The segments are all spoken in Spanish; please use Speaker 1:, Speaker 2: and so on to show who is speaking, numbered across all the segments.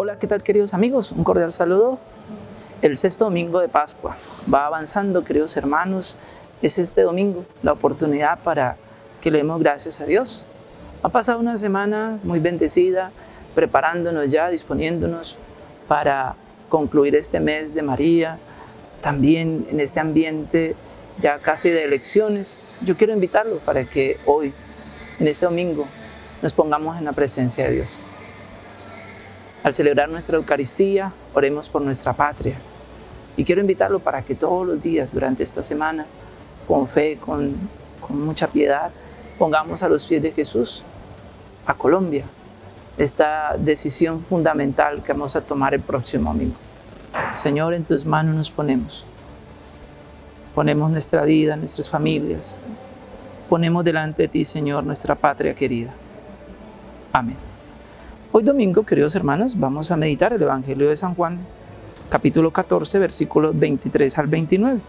Speaker 1: Hola, ¿qué tal queridos amigos? Un cordial saludo. El sexto domingo de Pascua va avanzando, queridos hermanos. Es este domingo la oportunidad para que le demos gracias a Dios. Ha pasado una semana muy bendecida, preparándonos ya, disponiéndonos para concluir este mes de María, también en este ambiente ya casi de elecciones. Yo quiero invitarlo para que hoy, en este domingo, nos pongamos en la presencia de Dios. Al celebrar nuestra Eucaristía, oremos por nuestra patria. Y quiero invitarlo para que todos los días durante esta semana, con fe, con, mucha piedad, pongamos a los pies de Jesús a Colombia esta decisión fundamental que vamos a tomar el próximo domingo. Señor, en tus manos nos ponemos. Ponemos nuestra vida, nuestras familias. Ponemos delante de ti, Señor, nuestra patria querida. Amén. Hoy domingo, queridos hermanos, vamos a meditar el Evangelio de San Juan, capítulo 14, versículos 23 al 29.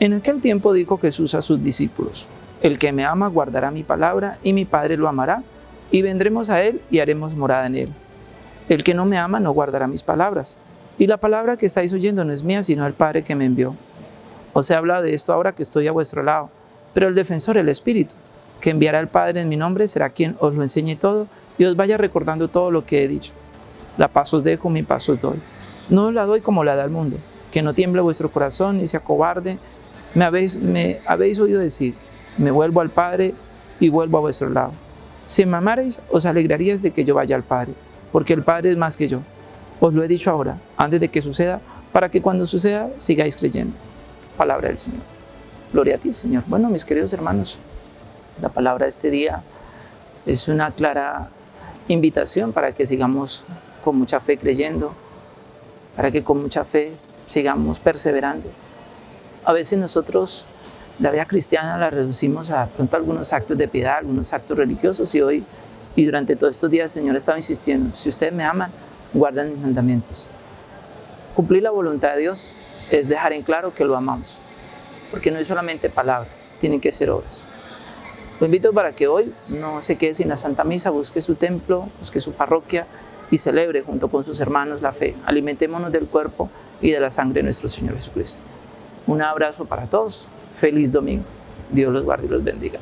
Speaker 1: En aquel tiempo dijo Jesús a sus discípulos, El que me ama guardará mi palabra, y mi Padre lo amará, y vendremos a él y haremos morada en él. El que no me ama no guardará mis palabras, y la palabra que estáis oyendo no es mía, sino el Padre que me envió. Os he hablado de esto ahora que estoy a vuestro lado, pero el defensor, el Espíritu, que enviará el Padre en mi nombre, será quien os lo enseñe todo y os vaya recordando todo lo que he dicho. La paz os dejo, mi paz os doy. No os la doy como la da el mundo, que no tiemble vuestro corazón ni se acobarde. Me habéis, me habéis oído decir, me vuelvo al Padre y vuelvo a vuestro lado. Si me os alegraríais de que yo vaya al Padre, porque el Padre es más que yo. Os lo he dicho ahora, antes de que suceda, para que cuando suceda sigáis creyendo. Palabra del Señor. Gloria a ti, Señor. Bueno, mis queridos hermanos, la palabra de este día es una clara invitación para que sigamos con mucha fe creyendo, para que con mucha fe sigamos perseverando. A veces nosotros la vida cristiana la reducimos a pronto algunos actos de piedad, algunos actos religiosos y hoy y durante todos estos días el Señor estaba insistiendo, si ustedes me aman, guardan mis mandamientos. Cumplir la voluntad de Dios es dejar en claro que lo amamos, porque no es solamente palabra, tienen que ser obras. Lo invito para que hoy no se quede sin la Santa Misa, busque su templo, busque su parroquia y celebre junto con sus hermanos la fe. Alimentémonos del cuerpo y de la sangre de nuestro Señor Jesucristo. Un abrazo para todos, feliz domingo. Dios los guarde y los bendiga.